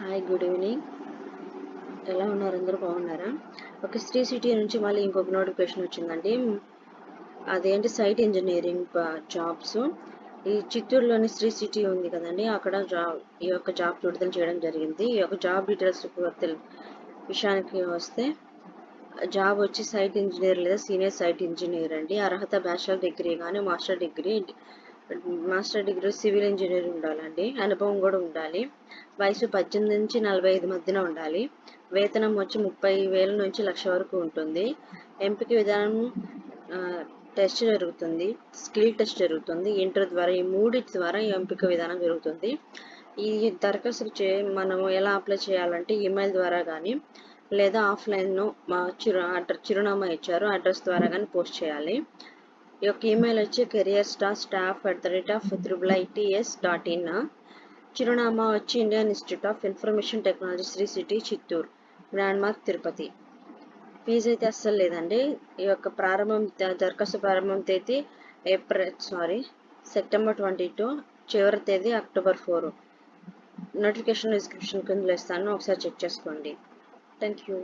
Hi good evening ఎలా ఉన్నారు? అందరూ బాగున్నారా? ఓకే శ్రీ సిటీ నుంచి మళ్ళీ ఇంకొక నోటిఫికేషన్ వచ్చిందండి. అదేంటి? సైట్ ఇంజనీరింగ్ జాబ్స్ ఈ చిత్తూరులోని శ్రీ సిటీ ఉంది కదండి. అక్కడ జాబ్ ఈ యొక్క జాబ్ విడుదల చేయడం జరిగింది. ఈ యొక్క జాబ్ డీటెయిల్స్ తెలు- విషయానికి వస్తే జాబ్ వచ్చి సైట్ ఇంజనీర్ లేదా సీనియర్ సైట్ ఇంజనీర్ అండి. అర్హత బ్యాచిలర్ డిగ్రీ కానీ master degree master degree civil engineer ఉండాలండి. అనుభవం కూడా ఉండాలి. వయసు పద్దెనిమిది నుంచి నలభై ఐదు మధ్యన ఉండాలి. వేతనం వచ్చి ముప్పై వేల నుంచి లక్ష వరకు ఉంటుంది. ఎంపిక విధానం టెస్ట్ జరుగుతుంది. స్కిల్ టెస్ట్ జరుగుతుంది. ఇంటర్ ద్వారా ఈ మూడింటి ద్వారా ఈ ఎంపిక విధానం జరుగుతుంది. ఈ దరఖాస్తు చే మనం ఎలా అప్లై చేయాలంటే ఈమెయిల్ ద్వారా కానీ లేదా ఆఫ్లైన్ను మా చిరు అడ్రస్ చిరునామా ఇచ్చారు. అడ్రస్ ద్వారా కానీ పోస్ట్ చేయాలి. ఈ యొక్క ఈమెయిల్ వచ్చి career star staff at the rate of triple ITS dot in చిరునామా వచ్చి Indian institute of information technology Sri city Chittoor grand mark Tirupati fees అయితే అస్సలు లేదండి. ఈ యొక్క ప్రారంభం దరఖాస్తు ప్రారంభం తేదీ April sorry September twenty two చివరి తేదీ అక్టోబర్ ఫోర్. నోటిఫికేషన్ డిస్క్రిప్షన్ కింద ఇస్తాను. ఒకసారి చెక్ చేసుకోండి. Thank you